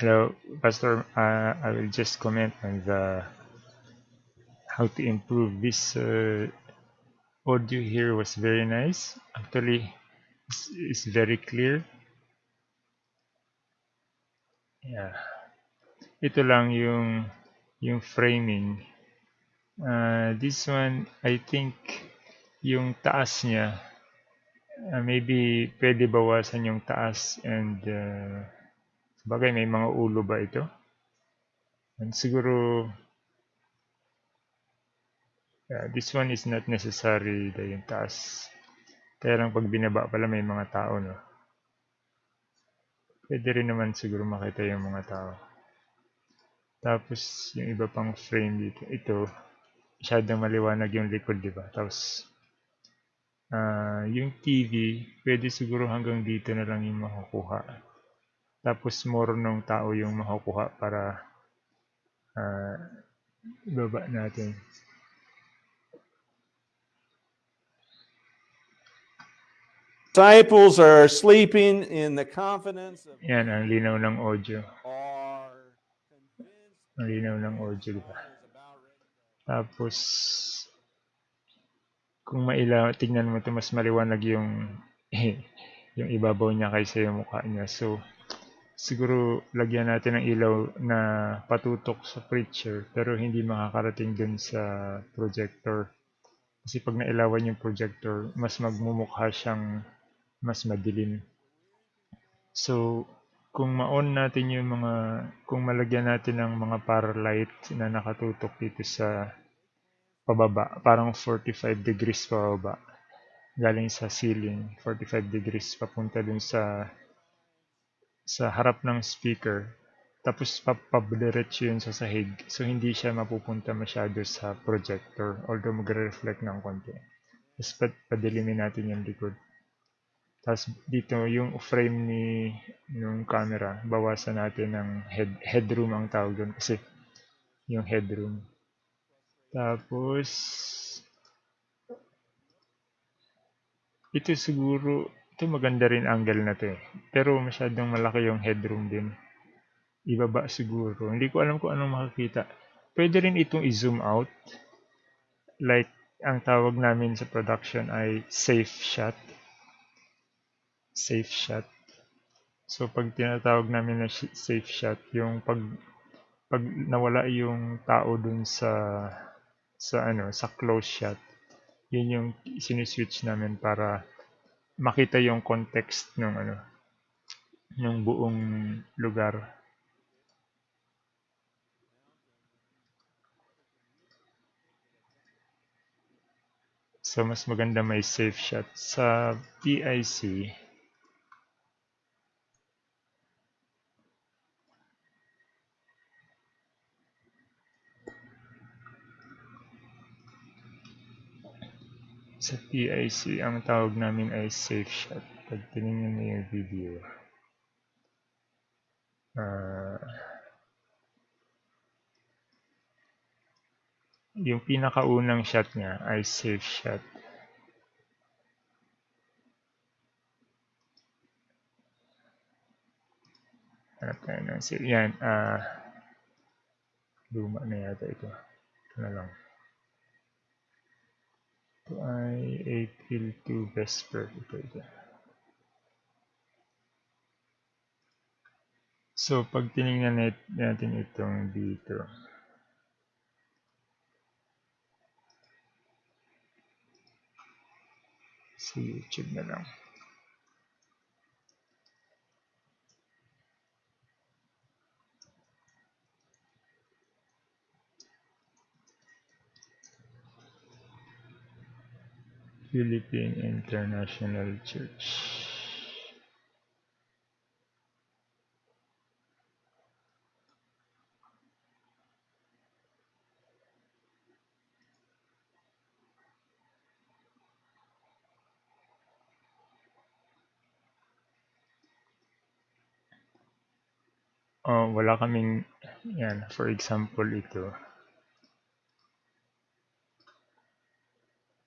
Hello, Pastor. Uh, I will just comment on the how to improve this uh, audio here was very nice. Actually, it's, it's very clear. Yeah. Ito lang yung yung framing. Uh, this one, I think yung taas niya, uh, maybe pwede bawasan yung taas and uh, Bagay, may mga ulo ba ito? And siguro, yeah, this one is not necessary na yung taas. Kaya lang pag binaba pala may mga tao, no? Pwede rin naman siguro makita yung mga tao. Tapos, yung iba pang frame dito. Ito, masyadong maliwanag yung likod, di ba? Tapos, uh, yung TV, pwede siguro hanggang dito na lang yung makukuha. Tapos more ng tao yung makukuha para uh, baba natin. Disciples are sleeping in the confidence of Yan, ang linaw ng audio. Ang linaw ng audio, di ba? is about ready. Tapos, kung mailaw, tingnan mo ito, mas maliwanag yung yung ibabaw niya kaysa yung mukha niya. So, siguro lagyan natin ng ilaw na patutok sa preacher pero hindi makakarating dun sa projector. Kasi pag nailawan yung projector, mas magmumukha siyang mas madilim. So, kung ma-on natin yung mga, kung malagyan natin ng mga para light na nakatutok dito sa pababa, parang 45 degrees pababa, galing sa ceiling, 45 degrees papunta dun sa sa harap ng speaker. Tapos papabdiretso yun sa sahig. So hindi siya mapupunta masyado sa projector. Although magre-reflect ng konti. Tapos pad padilimin natin yung likod. Tapos dito yung frame ni yung camera, bawasan natin ng head, headroom ang tawag doon kasi yung headroom. Tapos ito siguro ito maganda rin angle na to eh. Pero masyadong malaki yung headroom din. Ibaba siguro. Hindi ko alam kung anong makikita. Pwede rin itong i-zoom out. Like, ang tawag namin sa production ay safe shot. Safe shot. So, pag tinatawag namin na safe shot, yung pag pag nawala yung tao dun sa sa ano, sa close shot, yun yung siniswitch namin para makita yung context ng ano ng buong lugar. So mas maganda may safe shot sa PIC. Sa PIC, ang tawag namin ay safe shot. Pag tinignan mo yung video, uh, yung pinakaunang shot niya ay safe shot. Hanap tayo ng safe. Yan, uh, luma na yata ito. Ito na lang. Ay April 2 Vesper. Ito. So, pag tinignan natin itong dito, sa YouTube na lang. Philippine International Church. Oh, wala kaming yan for example ito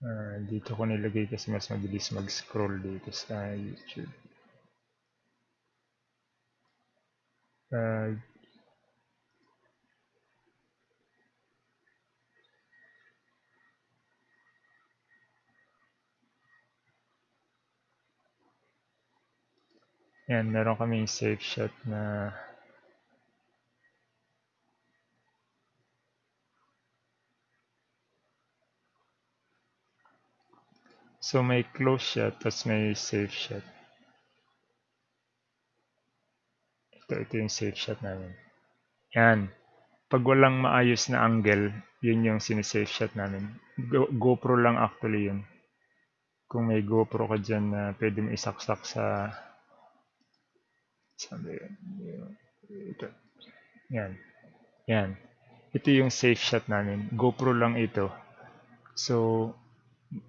Uh, dito ko nilagay kasi mas mabilis mag-scroll dito sa YouTube. Uh, yan, meron kaming safe shot na So may close shot, tapos may safe shot. Ito, ito yung safe shot namin. Yan. Pag walang maayos na angle, yun yung sinisafe shot namin. Go, GoPro lang actually yun. Kung may GoPro ka dyan na pwede mo isaksak sa... Sabi yun. Ito. Yan. Yan. Ito yung safe shot namin. GoPro lang ito. So,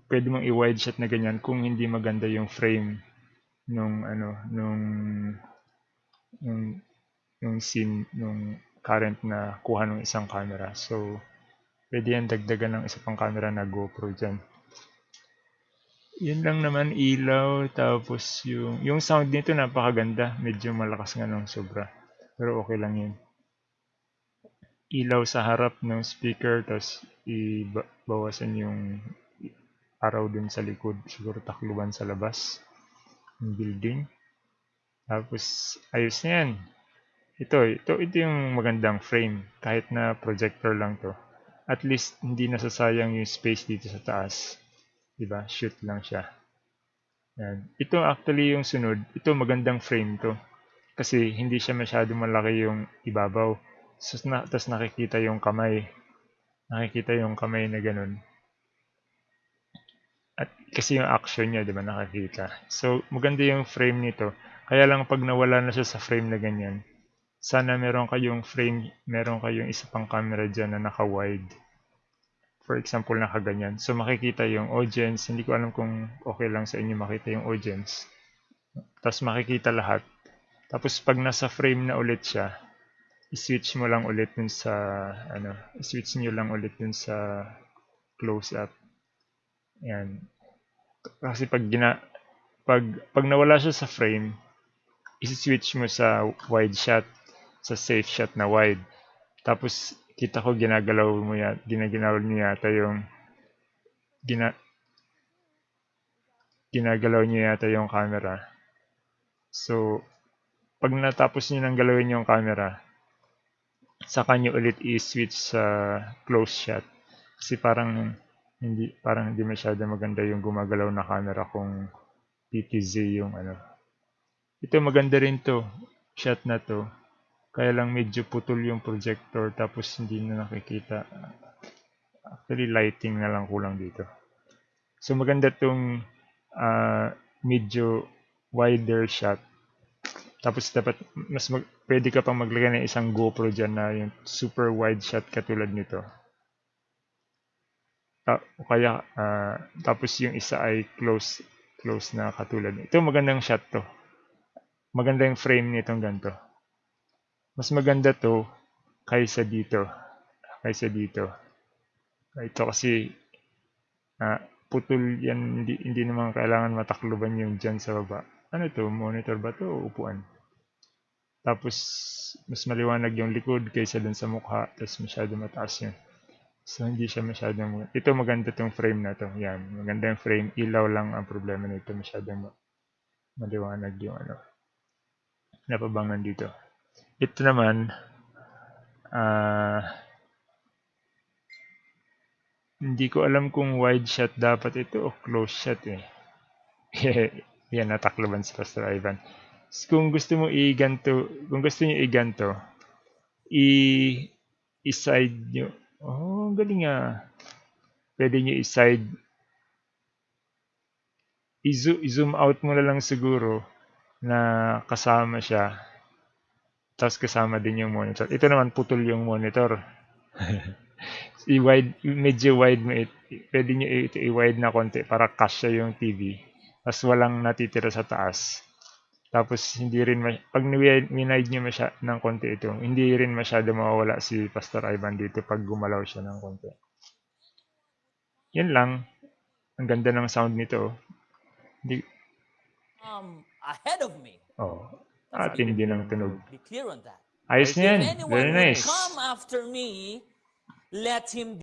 pwede mong i-wide shot na ganyan kung hindi maganda yung frame nung ano nung yung yung scene nung current na kuha ng isang camera. So pwede yan dagdagan ng isa pang camera na GoPro diyan. Yun lang naman ilaw tapos yung yung sound nito napakaganda. Medyo malakas nga nung sobra. Pero okay lang yun. Ilaw sa harap ng speaker tapos ibawasan yung araw din sa likod, siguro takluban sa labas ng building. Tapos, ayos na yan. Ito, ito, ito yung magandang frame. Kahit na projector lang to. At least, hindi nasasayang yung space dito sa taas. Diba? Shoot lang siya. Yan. Ito actually yung sunod. Ito magandang frame to. Kasi hindi siya masyado malaki yung ibabaw. So, na, tapos nakikita yung kamay. Nakikita yung kamay na ganun. At kasi yung action niya, di ba, nakakita. So, maganda yung frame nito. Kaya lang pag nawala na siya sa frame na ganyan, sana meron kayong frame, meron kayong isa pang camera dyan na naka-wide. For example, nakaganyan. So, makikita yung audience. Hindi ko alam kung okay lang sa inyo makita yung audience. Tapos makikita lahat. Tapos pag nasa frame na ulit siya, i-switch mo lang ulit dun sa, ano, i-switch nyo lang ulit dun sa close-up. Yan. Kasi pag gina pag pag nawala siya sa frame, i-switch mo sa wide shot, sa safe shot na wide. Tapos kita ko ginagalaw mo ya, ginagalaw niyo yata yung gina ginagalaw niyo yata yung camera. So, pag natapos niyo nang galawin yung camera, saka niyo ulit i-switch sa close shot. Kasi parang hindi parang hindi masyado maganda yung gumagalaw na camera kung PTZ yung ano. Ito maganda rin to, shot na to. Kaya lang medyo putol yung projector tapos hindi na nakikita. Actually lighting na lang kulang dito. So maganda tong uh, medyo wider shot. Tapos dapat mas mag, pwede ka pang maglagay ng isang GoPro dyan na yung super wide shot katulad nito. Ta o kaya uh, tapos yung isa ay close close na katulad nito. magandang shot to. Maganda yung frame nitong ganito. Mas maganda to kaysa dito. Kaysa dito. Ito kasi uh, putol yan, hindi, hindi naman kailangan matakluban yung dyan sa baba. Ano to? Monitor ba to o upuan? Tapos, mas maliwanag yung likod kaysa dun sa mukha. Tapos masyado mataas yun. So, hindi siya masyadong... Ito maganda tong frame na to. Yan. Maganda yung frame. Ilaw lang ang problema nito. Masyadong maliwanag yung ano. Napabangan dito. Ito naman, ah... Uh, hindi ko alam kung wide shot dapat ito o close shot eh. Yan, natakloban sa Pastor Ivan. Kung gusto mo i-ganto, kung gusto niyo i-ganto, i-side nyo Oh, galing ah. Pwede nyo i-side. I-zoom out mo na lang siguro na kasama siya. Tapos kasama din yung monitor. Ito naman putol yung monitor. I-wide, medyo wide mo it. Pwede nyo ito i-wide na konti para kasya yung TV. Tapos walang natitira sa taas. Tapos hindi rin pag minide niyo masya ng konti ito, hindi rin masyado mawawala si Pastor Ivan dito pag gumalaw siya ng konti. Yan lang. Ang ganda ng sound nito. Hindi um ahead of me. Oh. At hindi ng tunog. Be clear on that. Ayos na yan. If anyone Very nice. come after me, let him